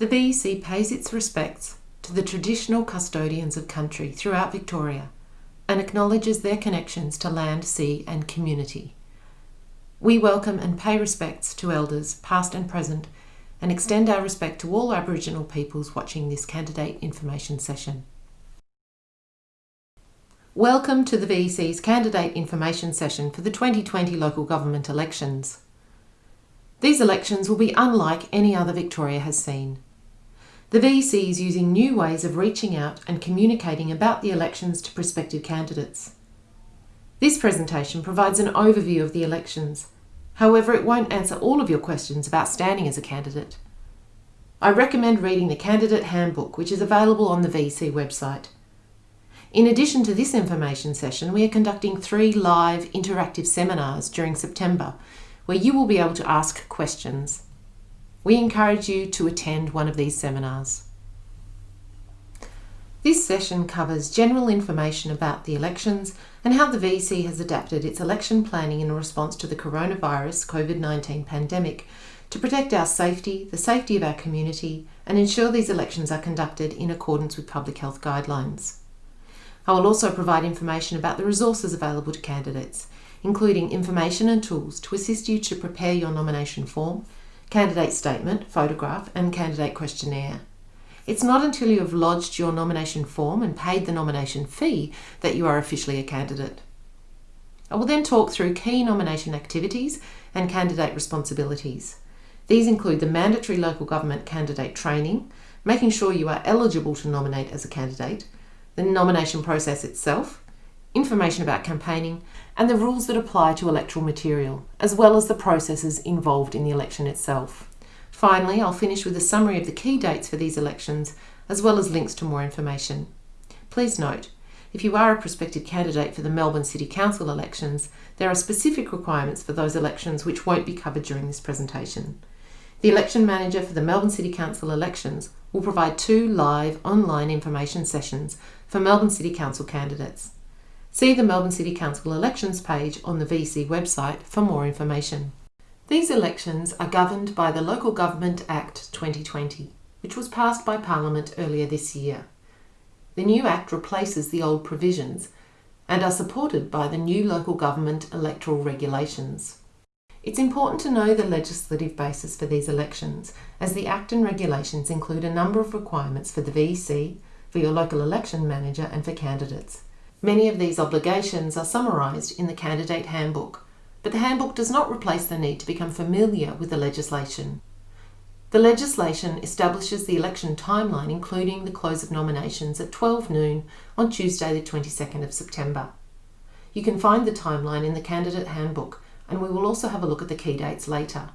The VEC pays its respects to the traditional custodians of country throughout Victoria and acknowledges their connections to land, sea, and community. We welcome and pay respects to elders, past and present, and extend our respect to all Aboriginal peoples watching this candidate information session. Welcome to the VEC's candidate information session for the 2020 local government elections. These elections will be unlike any other Victoria has seen. The VEC is using new ways of reaching out and communicating about the elections to prospective candidates. This presentation provides an overview of the elections. However, it won't answer all of your questions about standing as a candidate. I recommend reading the Candidate Handbook, which is available on the VEC website. In addition to this information session, we are conducting three live interactive seminars during September, where you will be able to ask questions. We encourage you to attend one of these seminars. This session covers general information about the elections and how the VEC has adapted its election planning in response to the coronavirus COVID-19 pandemic to protect our safety, the safety of our community and ensure these elections are conducted in accordance with public health guidelines. I will also provide information about the resources available to candidates, including information and tools to assist you to prepare your nomination form, candidate statement, photograph and candidate questionnaire. It's not until you have lodged your nomination form and paid the nomination fee that you are officially a candidate. I will then talk through key nomination activities and candidate responsibilities. These include the mandatory local government candidate training, making sure you are eligible to nominate as a candidate, the nomination process itself, information about campaigning, and the rules that apply to electoral material, as well as the processes involved in the election itself. Finally, I'll finish with a summary of the key dates for these elections, as well as links to more information. Please note, if you are a prospective candidate for the Melbourne City Council elections, there are specific requirements for those elections which won't be covered during this presentation. The election manager for the Melbourne City Council elections will provide two live online information sessions for Melbourne City Council candidates. See the Melbourne City Council elections page on the VEC website for more information. These elections are governed by the Local Government Act 2020, which was passed by Parliament earlier this year. The new Act replaces the old provisions and are supported by the new Local Government Electoral Regulations. It's important to know the legislative basis for these elections, as the Act and regulations include a number of requirements for the VEC, for your local election manager and for candidates. Many of these obligations are summarised in the Candidate Handbook, but the handbook does not replace the need to become familiar with the legislation. The legislation establishes the election timeline including the close of nominations at 12 noon on Tuesday the 22nd of September. You can find the timeline in the Candidate Handbook and we will also have a look at the key dates later.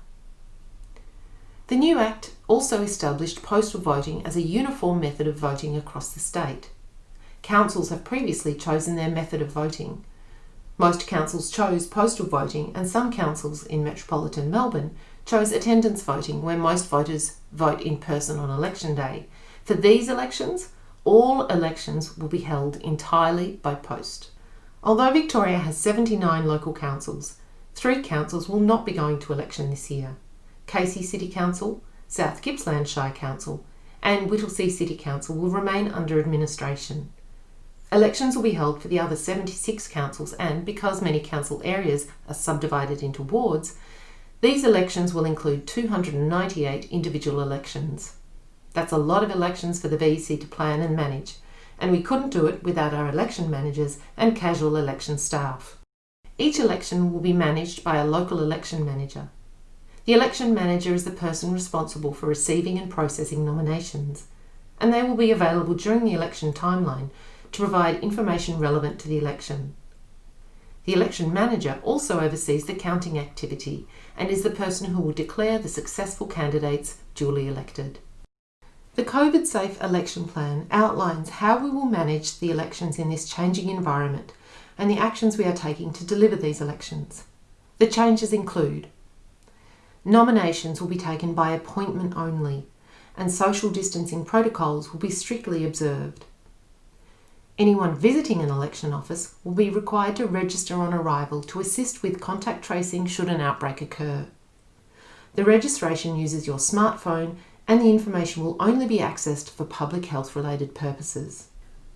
The new Act also established postal voting as a uniform method of voting across the state. Councils have previously chosen their method of voting. Most councils chose postal voting and some councils in metropolitan Melbourne chose attendance voting where most voters vote in person on election day. For these elections, all elections will be held entirely by post. Although Victoria has 79 local councils, three councils will not be going to election this year. Casey City Council, South Gippsland Shire Council and Whittlesea City Council will remain under administration. Elections will be held for the other 76 councils and, because many council areas are subdivided into wards, these elections will include 298 individual elections. That's a lot of elections for the VEC to plan and manage, and we couldn't do it without our election managers and casual election staff. Each election will be managed by a local election manager. The election manager is the person responsible for receiving and processing nominations, and they will be available during the election timeline to provide information relevant to the election. The election manager also oversees the counting activity and is the person who will declare the successful candidates duly elected. The COVID Safe Election Plan outlines how we will manage the elections in this changing environment and the actions we are taking to deliver these elections. The changes include Nominations will be taken by appointment only and social distancing protocols will be strictly observed. Anyone visiting an election office will be required to register on arrival to assist with contact tracing should an outbreak occur. The registration uses your smartphone and the information will only be accessed for public health related purposes.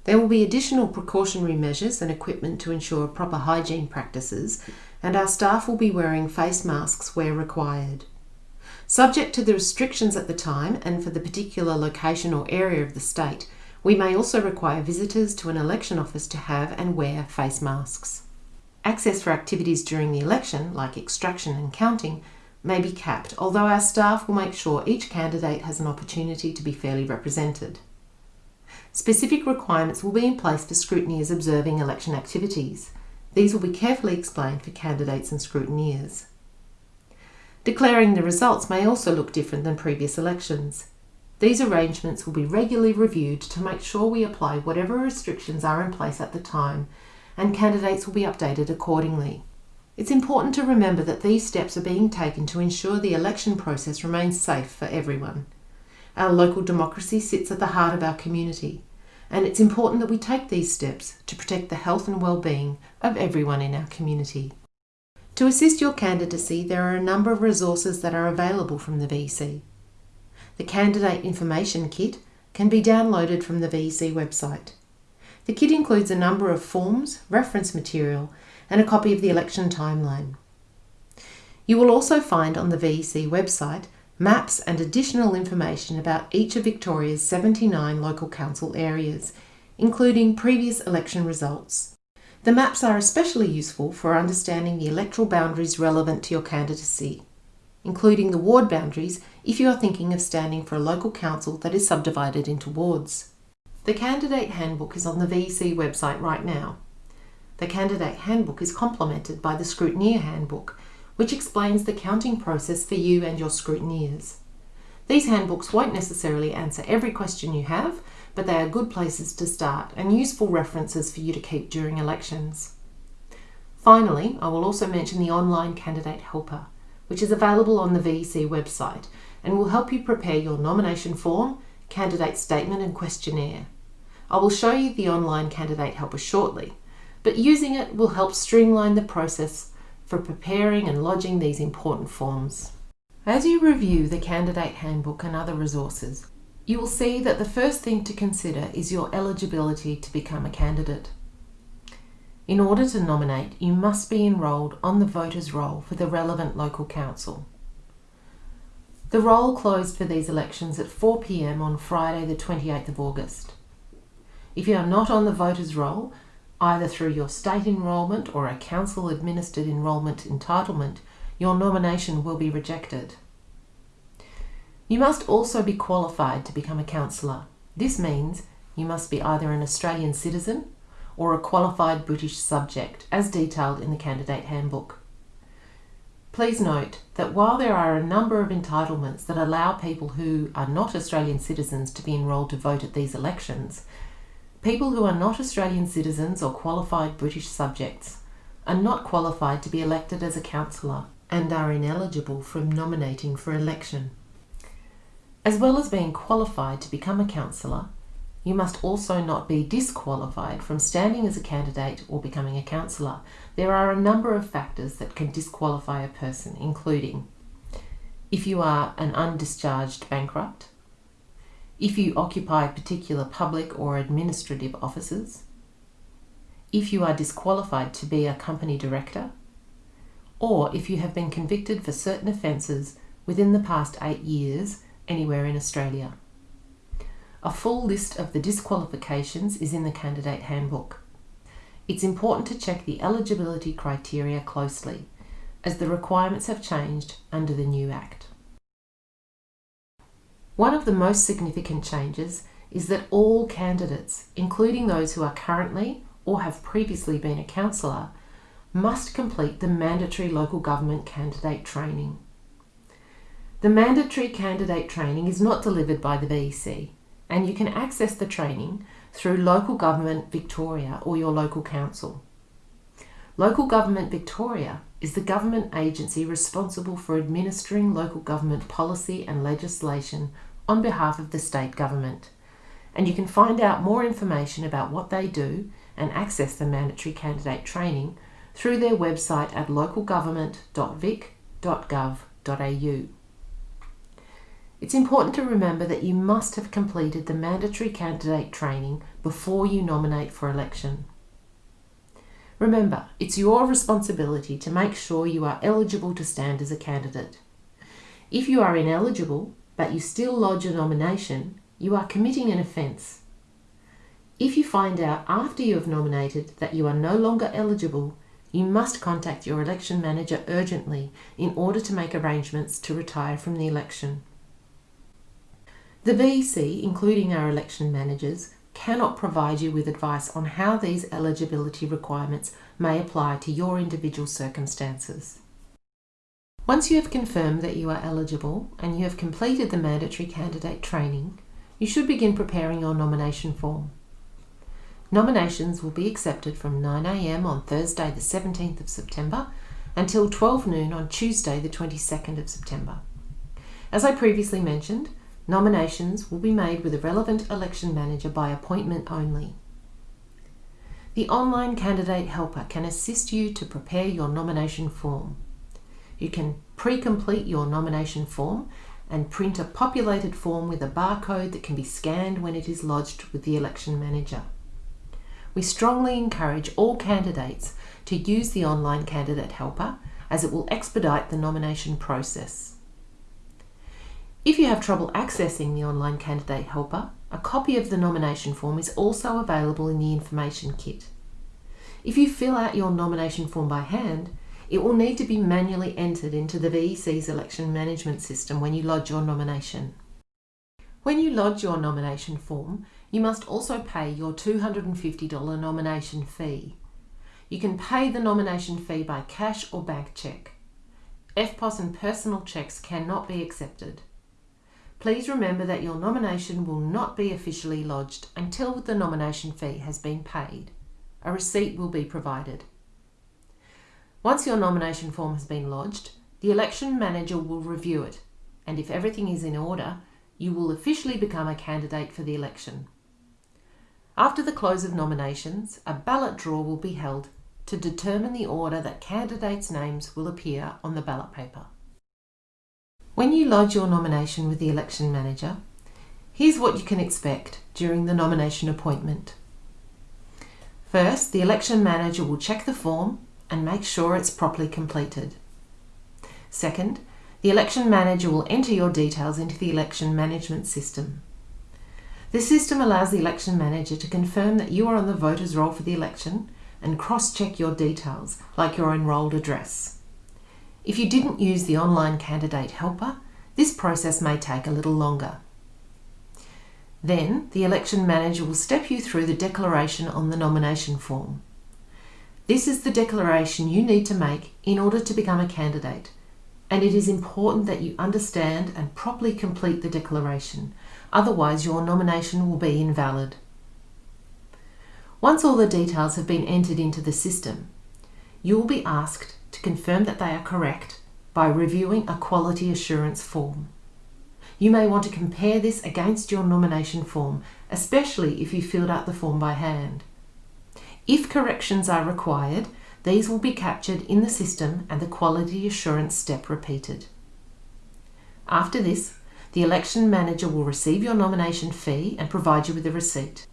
There will be additional precautionary measures and equipment to ensure proper hygiene practices, and our staff will be wearing face masks where required. Subject to the restrictions at the time and for the particular location or area of the state, we may also require visitors to an election office to have and wear face masks. Access for activities during the election, like extraction and counting, may be capped, although our staff will make sure each candidate has an opportunity to be fairly represented. Specific requirements will be in place for scrutineers observing election activities. These will be carefully explained for candidates and scrutineers. Declaring the results may also look different than previous elections. These arrangements will be regularly reviewed to make sure we apply whatever restrictions are in place at the time, and candidates will be updated accordingly. It's important to remember that these steps are being taken to ensure the election process remains safe for everyone. Our local democracy sits at the heart of our community, and it's important that we take these steps to protect the health and well-being of everyone in our community. To assist your candidacy, there are a number of resources that are available from the VEC. The Candidate Information Kit can be downloaded from the VEC website. The kit includes a number of forms, reference material, and a copy of the election timeline. You will also find on the VEC website maps and additional information about each of Victoria's 79 local council areas, including previous election results. The maps are especially useful for understanding the electoral boundaries relevant to your candidacy, including the ward boundaries if you are thinking of standing for a local council that is subdivided into wards. The Candidate Handbook is on the VEC website right now. The Candidate Handbook is complemented by the Scrutineer Handbook, which explains the counting process for you and your scrutineers. These handbooks won't necessarily answer every question you have, but they are good places to start and useful references for you to keep during elections. Finally, I will also mention the online Candidate Helper, which is available on the VEC website and will help you prepare your nomination form, candidate statement and questionnaire. I will show you the online Candidate Helper shortly, but using it will help streamline the process for preparing and lodging these important forms. As you review the Candidate Handbook and other resources, you will see that the first thing to consider is your eligibility to become a candidate. In order to nominate, you must be enrolled on the voters' roll for the relevant local council. The roll closed for these elections at 4pm on Friday the 28th of August. If you are not on the voters' roll, either through your state enrolment or a council administered enrolment entitlement, your nomination will be rejected. You must also be qualified to become a councillor. This means you must be either an Australian citizen or a qualified British subject, as detailed in the Candidate Handbook. Please note that while there are a number of entitlements that allow people who are not Australian citizens to be enrolled to vote at these elections, People who are not Australian citizens or qualified British subjects are not qualified to be elected as a councillor and are ineligible from nominating for election. As well as being qualified to become a councillor, you must also not be disqualified from standing as a candidate or becoming a councillor. There are a number of factors that can disqualify a person, including if you are an undischarged bankrupt, if you occupy particular public or administrative offices, if you are disqualified to be a company director, or if you have been convicted for certain offences within the past eight years anywhere in Australia. A full list of the disqualifications is in the Candidate Handbook. It's important to check the eligibility criteria closely, as the requirements have changed under the new Act. One of the most significant changes is that all candidates, including those who are currently or have previously been a councillor, must complete the mandatory local government candidate training. The mandatory candidate training is not delivered by the VEC and you can access the training through Local Government Victoria or your local council. Local Government Victoria is the government agency responsible for administering local government policy and legislation on behalf of the state government. And you can find out more information about what they do and access the mandatory candidate training through their website at localgovernment.vic.gov.au. It's important to remember that you must have completed the mandatory candidate training before you nominate for election. Remember, it's your responsibility to make sure you are eligible to stand as a candidate. If you are ineligible, but you still lodge a nomination, you are committing an offence. If you find out after you have nominated that you are no longer eligible, you must contact your election manager urgently in order to make arrangements to retire from the election. The VEC, including our election managers, cannot provide you with advice on how these eligibility requirements may apply to your individual circumstances. Once you have confirmed that you are eligible and you have completed the mandatory candidate training, you should begin preparing your nomination form. Nominations will be accepted from 9am on Thursday the 17th of September until 12 noon on Tuesday the 22nd of September. As I previously mentioned, Nominations will be made with a relevant election manager by appointment only. The online candidate helper can assist you to prepare your nomination form. You can pre-complete your nomination form and print a populated form with a barcode that can be scanned when it is lodged with the election manager. We strongly encourage all candidates to use the online candidate helper as it will expedite the nomination process. If you have trouble accessing the online candidate helper, a copy of the nomination form is also available in the information kit. If you fill out your nomination form by hand, it will need to be manually entered into the VEC's election management system when you lodge your nomination. When you lodge your nomination form, you must also pay your $250 nomination fee. You can pay the nomination fee by cash or bank cheque. EFTPOS and personal cheques cannot be accepted. Please remember that your nomination will not be officially lodged until the nomination fee has been paid. A receipt will be provided. Once your nomination form has been lodged, the election manager will review it and if everything is in order, you will officially become a candidate for the election. After the close of nominations, a ballot draw will be held to determine the order that candidates' names will appear on the ballot paper. When you lodge your nomination with the election manager, here's what you can expect during the nomination appointment. First, the election manager will check the form and make sure it's properly completed. Second, the election manager will enter your details into the election management system. The system allows the election manager to confirm that you are on the voters roll for the election and cross-check your details, like your enrolled address. If you didn't use the online candidate helper, this process may take a little longer. Then, the election manager will step you through the declaration on the nomination form. This is the declaration you need to make in order to become a candidate, and it is important that you understand and properly complete the declaration, otherwise your nomination will be invalid. Once all the details have been entered into the system, you will be asked to confirm that they are correct by reviewing a quality assurance form. You may want to compare this against your nomination form, especially if you filled out the form by hand. If corrections are required, these will be captured in the system and the quality assurance step repeated. After this, the election manager will receive your nomination fee and provide you with a receipt.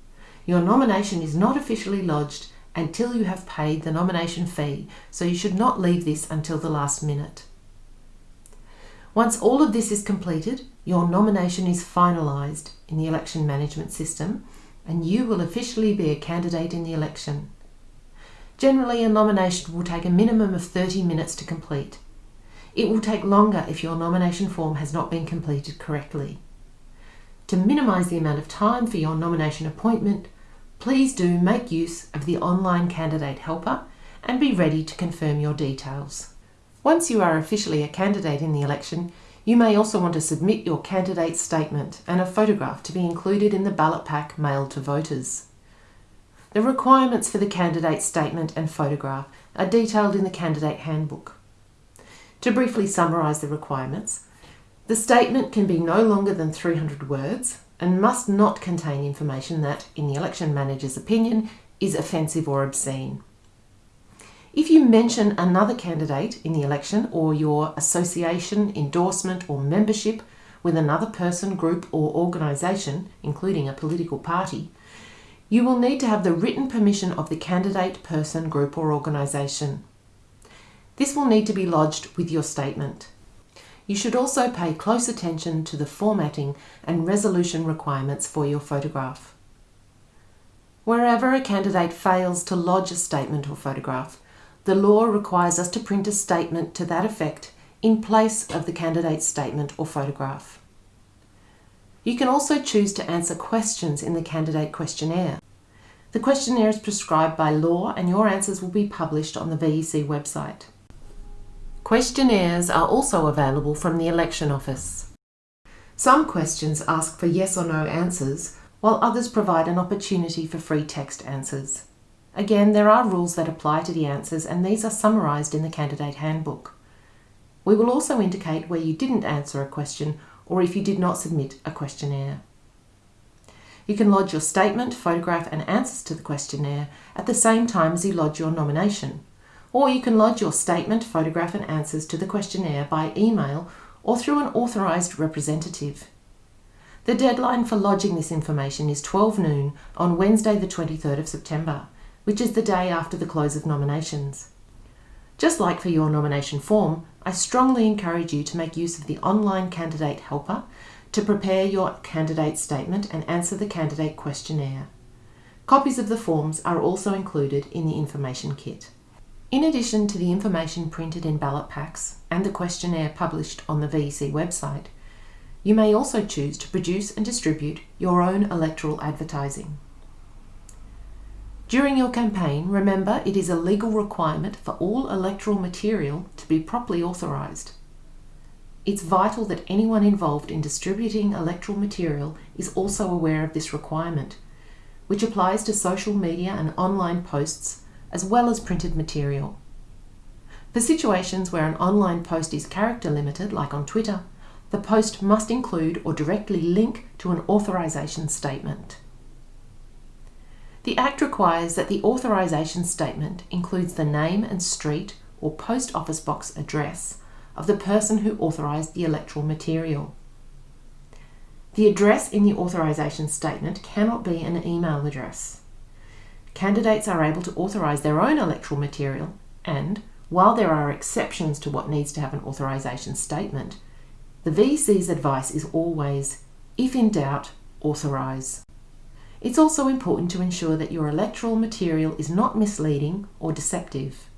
Your nomination is not officially lodged until you have paid the nomination fee, so you should not leave this until the last minute. Once all of this is completed, your nomination is finalised in the election management system and you will officially be a candidate in the election. Generally, a nomination will take a minimum of 30 minutes to complete. It will take longer if your nomination form has not been completed correctly. To minimise the amount of time for your nomination appointment, please do make use of the online candidate helper and be ready to confirm your details. Once you are officially a candidate in the election, you may also want to submit your candidate statement and a photograph to be included in the ballot pack mailed to voters. The requirements for the candidate statement and photograph are detailed in the candidate handbook. To briefly summarise the requirements, the statement can be no longer than 300 words and must not contain information that, in the election manager's opinion, is offensive or obscene. If you mention another candidate in the election or your association, endorsement or membership with another person, group, or organisation, including a political party, you will need to have the written permission of the candidate, person, group, or organisation. This will need to be lodged with your statement. You should also pay close attention to the formatting and resolution requirements for your photograph. Wherever a candidate fails to lodge a statement or photograph, the law requires us to print a statement to that effect in place of the candidate's statement or photograph. You can also choose to answer questions in the candidate questionnaire. The questionnaire is prescribed by law and your answers will be published on the VEC website. Questionnaires are also available from the election office. Some questions ask for yes or no answers, while others provide an opportunity for free text answers. Again, there are rules that apply to the answers and these are summarised in the candidate handbook. We will also indicate where you didn't answer a question or if you did not submit a questionnaire. You can lodge your statement, photograph and answers to the questionnaire at the same time as you lodge your nomination. Or you can lodge your statement, photograph and answers to the questionnaire by email or through an authorised representative. The deadline for lodging this information is 12 noon on Wednesday the 23rd of September, which is the day after the close of nominations. Just like for your nomination form, I strongly encourage you to make use of the online candidate helper to prepare your candidate statement and answer the candidate questionnaire. Copies of the forms are also included in the information kit. In addition to the information printed in ballot packs and the questionnaire published on the VEC website, you may also choose to produce and distribute your own electoral advertising. During your campaign, remember it is a legal requirement for all electoral material to be properly authorised. It's vital that anyone involved in distributing electoral material is also aware of this requirement, which applies to social media and online posts as well as printed material. For situations where an online post is character limited, like on Twitter, the post must include or directly link to an authorisation statement. The Act requires that the authorisation statement includes the name and street or post office box address of the person who authorised the electoral material. The address in the authorisation statement cannot be an email address. Candidates are able to authorise their own electoral material and, while there are exceptions to what needs to have an authorisation statement, the VEC's advice is always, if in doubt, authorise. It's also important to ensure that your electoral material is not misleading or deceptive.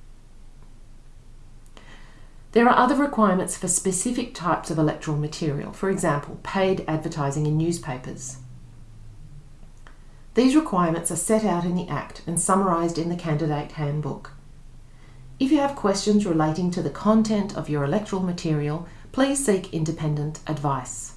There are other requirements for specific types of electoral material, for example, paid advertising in newspapers. These requirements are set out in the Act and summarised in the Candidate Handbook. If you have questions relating to the content of your electoral material, please seek independent advice.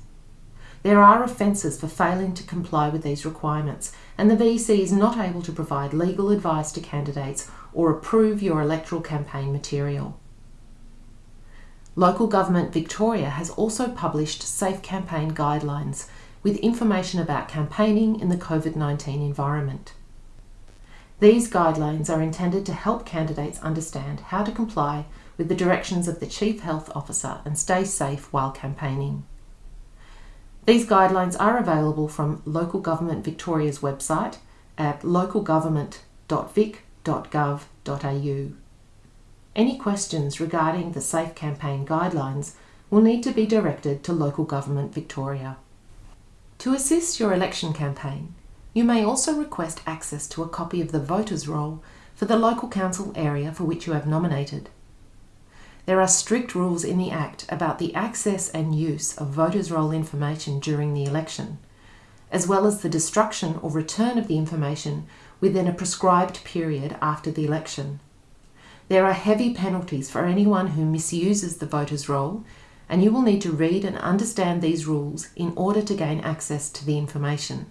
There are offences for failing to comply with these requirements, and the VEC is not able to provide legal advice to candidates or approve your electoral campaign material. Local Government Victoria has also published Safe Campaign Guidelines with information about campaigning in the COVID-19 environment. These guidelines are intended to help candidates understand how to comply with the directions of the Chief Health Officer and stay safe while campaigning. These guidelines are available from Local Government Victoria's website at localgovernment.vic.gov.au. Any questions regarding the Safe Campaign guidelines will need to be directed to Local Government Victoria. To assist your election campaign, you may also request access to a copy of the voters' roll for the local council area for which you have nominated. There are strict rules in the Act about the access and use of voters' roll information during the election, as well as the destruction or return of the information within a prescribed period after the election. There are heavy penalties for anyone who misuses the voters' roll, and you will need to read and understand these rules in order to gain access to the information.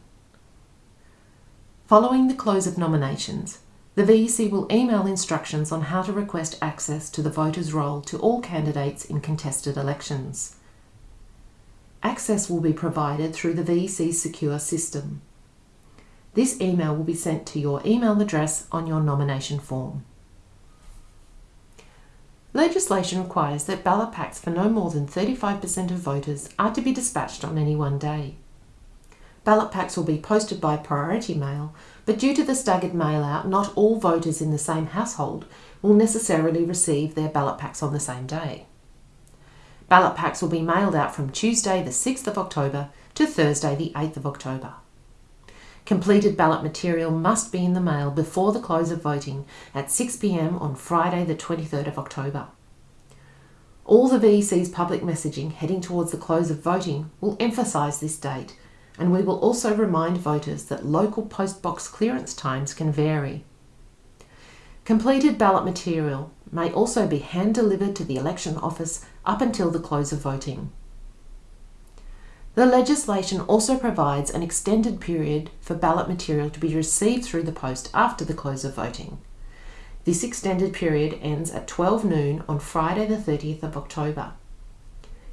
Following the close of nominations, the VEC will email instructions on how to request access to the voters' roll to all candidates in contested elections. Access will be provided through the VEC's secure system. This email will be sent to your email address on your nomination form. Legislation requires that ballot packs for no more than 35% of voters are to be dispatched on any one day. Ballot packs will be posted by priority mail, but due to the staggered mail out, not all voters in the same household will necessarily receive their ballot packs on the same day. Ballot packs will be mailed out from Tuesday the 6th of October to Thursday the 8th of October. Completed ballot material must be in the mail before the close of voting at 6pm on Friday the 23rd of October. All the VEC's public messaging heading towards the close of voting will emphasise this date and we will also remind voters that local post box clearance times can vary. Completed ballot material may also be hand delivered to the election office up until the close of voting. The legislation also provides an extended period for ballot material to be received through the post after the close of voting. This extended period ends at 12 noon on Friday the 30th of October.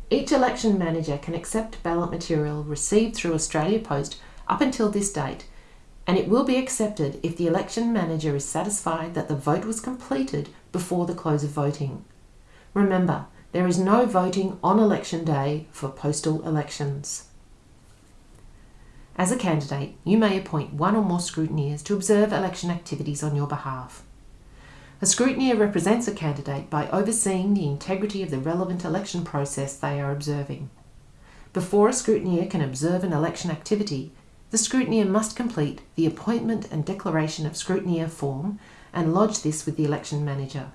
Each election manager can accept ballot material received through Australia Post up until this date and it will be accepted if the election manager is satisfied that the vote was completed before the close of voting. Remember, there is no voting on election day for postal elections. As a candidate, you may appoint one or more scrutineers to observe election activities on your behalf. A scrutineer represents a candidate by overseeing the integrity of the relevant election process they are observing. Before a scrutineer can observe an election activity, the scrutineer must complete the Appointment and Declaration of Scrutineer form and lodge this with the election manager.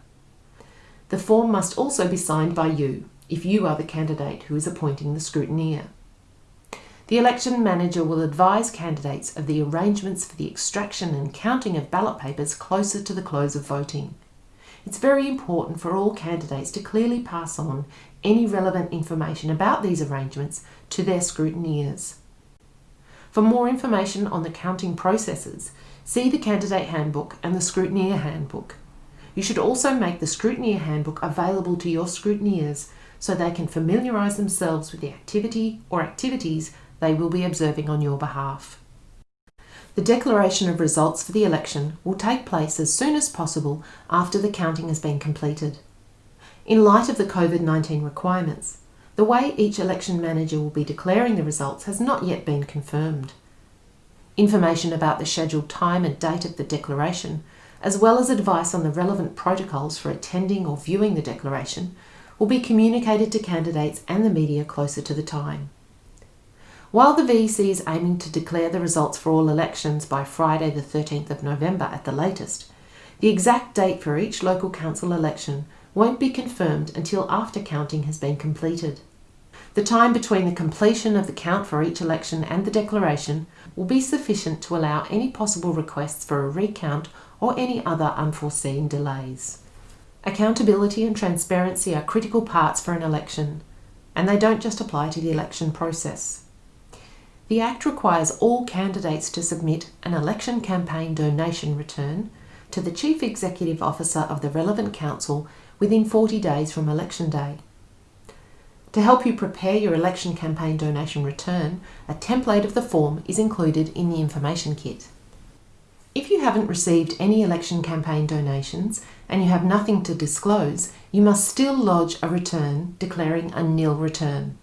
The form must also be signed by you, if you are the candidate who is appointing the scrutineer. The election manager will advise candidates of the arrangements for the extraction and counting of ballot papers closer to the close of voting. It's very important for all candidates to clearly pass on any relevant information about these arrangements to their scrutineers. For more information on the counting processes, see the Candidate Handbook and the Scrutineer Handbook. You should also make the Scrutineer Handbook available to your scrutineers so they can familiarise themselves with the activity or activities they will be observing on your behalf. The declaration of results for the election will take place as soon as possible after the counting has been completed. In light of the COVID-19 requirements, the way each election manager will be declaring the results has not yet been confirmed. Information about the scheduled time and date of the declaration, as well as advice on the relevant protocols for attending or viewing the declaration, will be communicated to candidates and the media closer to the time. While the VEC is aiming to declare the results for all elections by Friday the 13th of November at the latest, the exact date for each local council election won't be confirmed until after counting has been completed. The time between the completion of the count for each election and the declaration will be sufficient to allow any possible requests for a recount or any other unforeseen delays. Accountability and transparency are critical parts for an election, and they don't just apply to the election process. The Act requires all candidates to submit an election campaign donation return to the Chief Executive Officer of the relevant council within 40 days from election day. To help you prepare your election campaign donation return, a template of the form is included in the information kit. If you haven't received any election campaign donations and you have nothing to disclose, you must still lodge a return declaring a nil return.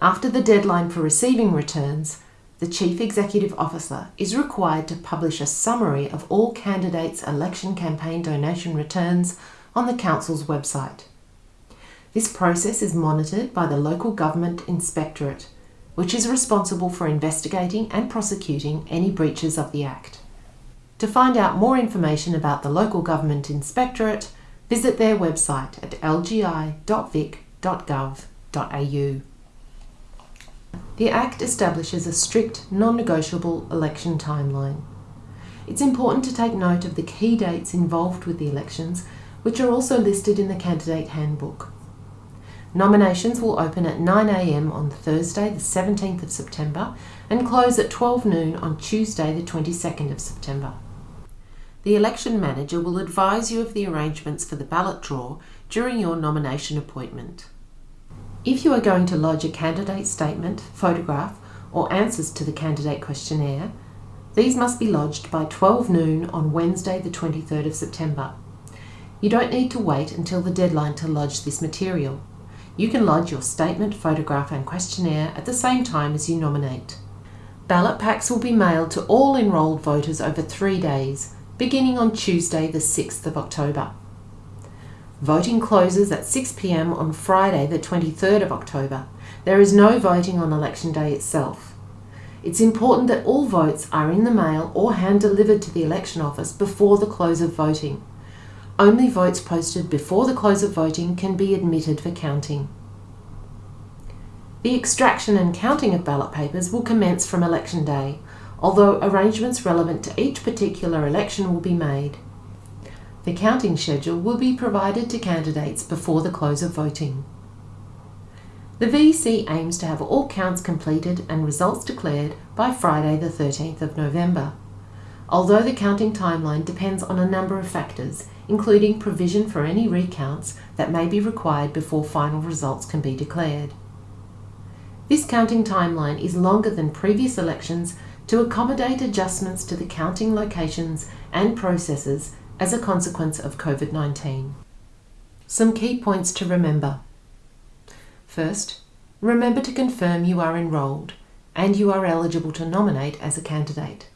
After the deadline for receiving returns, the Chief Executive Officer is required to publish a summary of all candidates' election campaign donation returns on the Council's website. This process is monitored by the Local Government Inspectorate, which is responsible for investigating and prosecuting any breaches of the Act. To find out more information about the Local Government Inspectorate, visit their website at lgi.vic.gov.au. The Act establishes a strict, non-negotiable election timeline. It's important to take note of the key dates involved with the elections which are also listed in the Candidate Handbook. Nominations will open at 9am on Thursday the 17th of September and close at 12 noon on Tuesday the 22nd of September. The election manager will advise you of the arrangements for the ballot draw during your nomination appointment. If you are going to lodge a candidate statement, photograph or answers to the candidate questionnaire, these must be lodged by 12 noon on Wednesday the 23rd of September You don't need to wait until the deadline to lodge this material. You can lodge your statement, photograph and questionnaire at the same time as you nominate. Ballot packs will be mailed to all enrolled voters over three days, beginning on Tuesday the 6th of October. Voting closes at 6pm on Friday the 23rd of October. There is no voting on election day itself. It's important that all votes are in the mail or hand delivered to the election office before the close of voting. Only votes posted before the close of voting can be admitted for counting. The extraction and counting of ballot papers will commence from election day, although arrangements relevant to each particular election will be made. The counting schedule will be provided to candidates before the close of voting. The VEC aims to have all counts completed and results declared by Friday the 13th of November. Although the counting timeline depends on a number of factors, including provision for any recounts that may be required before final results can be declared. This counting timeline is longer than previous elections to accommodate adjustments to the counting locations and processes as a consequence of COVID-19. Some key points to remember. First, remember to confirm you are enrolled and you are eligible to nominate as a candidate.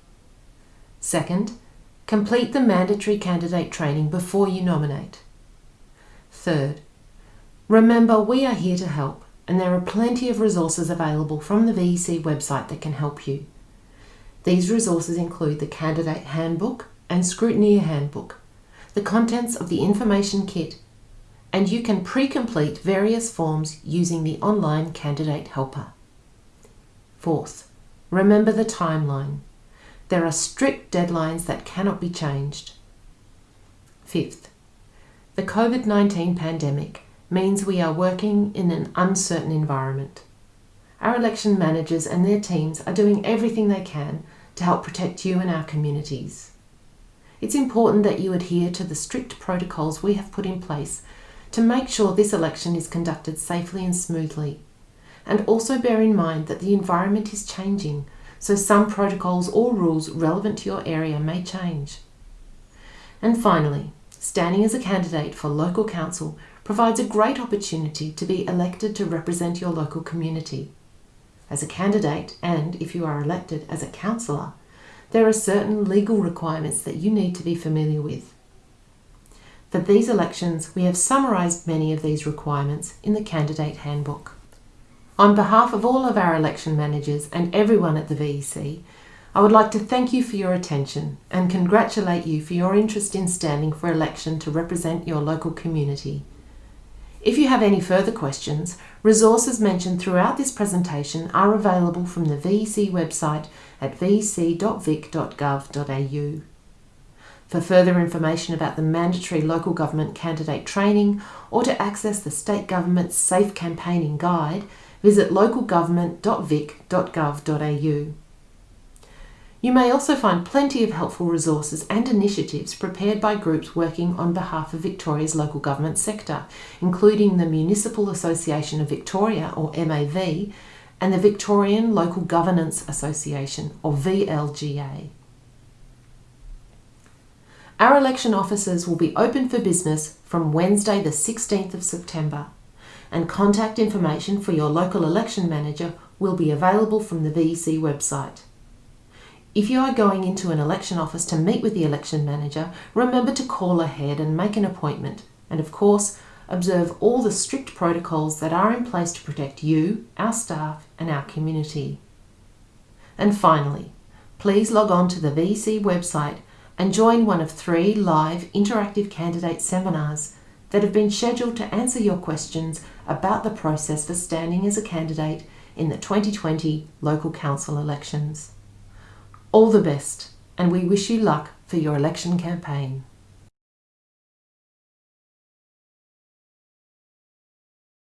Second, complete the mandatory candidate training before you nominate. Third, remember we are here to help and there are plenty of resources available from the VEC website that can help you. These resources include the Candidate Handbook, and Scrutineer Handbook, the contents of the information kit, and you can pre-complete various forms using the online Candidate Helper. Fourth, remember the timeline. There are strict deadlines that cannot be changed. Fifth, the COVID-19 pandemic means we are working in an uncertain environment. Our election managers and their teams are doing everything they can to help protect you and our communities. It's important that you adhere to the strict protocols we have put in place to make sure this election is conducted safely and smoothly. And also bear in mind that the environment is changing, so some protocols or rules relevant to your area may change. And finally, standing as a candidate for local council provides a great opportunity to be elected to represent your local community. As a candidate, and if you are elected as a councillor, there are certain legal requirements that you need to be familiar with. For these elections, we have summarised many of these requirements in the Candidate Handbook. On behalf of all of our election managers and everyone at the VEC, I would like to thank you for your attention and congratulate you for your interest in standing for election to represent your local community. If you have any further questions, resources mentioned throughout this presentation are available from the VEC website at vec.vic.gov.au. For further information about the mandatory local government candidate training or to access the state government's Safe Campaigning Guide, visit localgovernment.vic.gov.au. You may also find plenty of helpful resources and initiatives prepared by groups working on behalf of Victoria's local government sector, including the Municipal Association of Victoria, or MAV, and the Victorian Local Governance Association, or VLGA. Our election offices will be open for business from Wednesday the 16th of September and contact information for your local election manager will be available from the VEC website. If you are going into an election office to meet with the election manager, remember to call ahead and make an appointment and of course observe all the strict protocols that are in place to protect you, our staff and our community. And finally, please log on to the VEC website and join one of three live interactive candidate seminars that have been scheduled to answer your questions about the process for standing as a candidate in the 2020 local council elections. All the best and we wish you luck for your election campaign.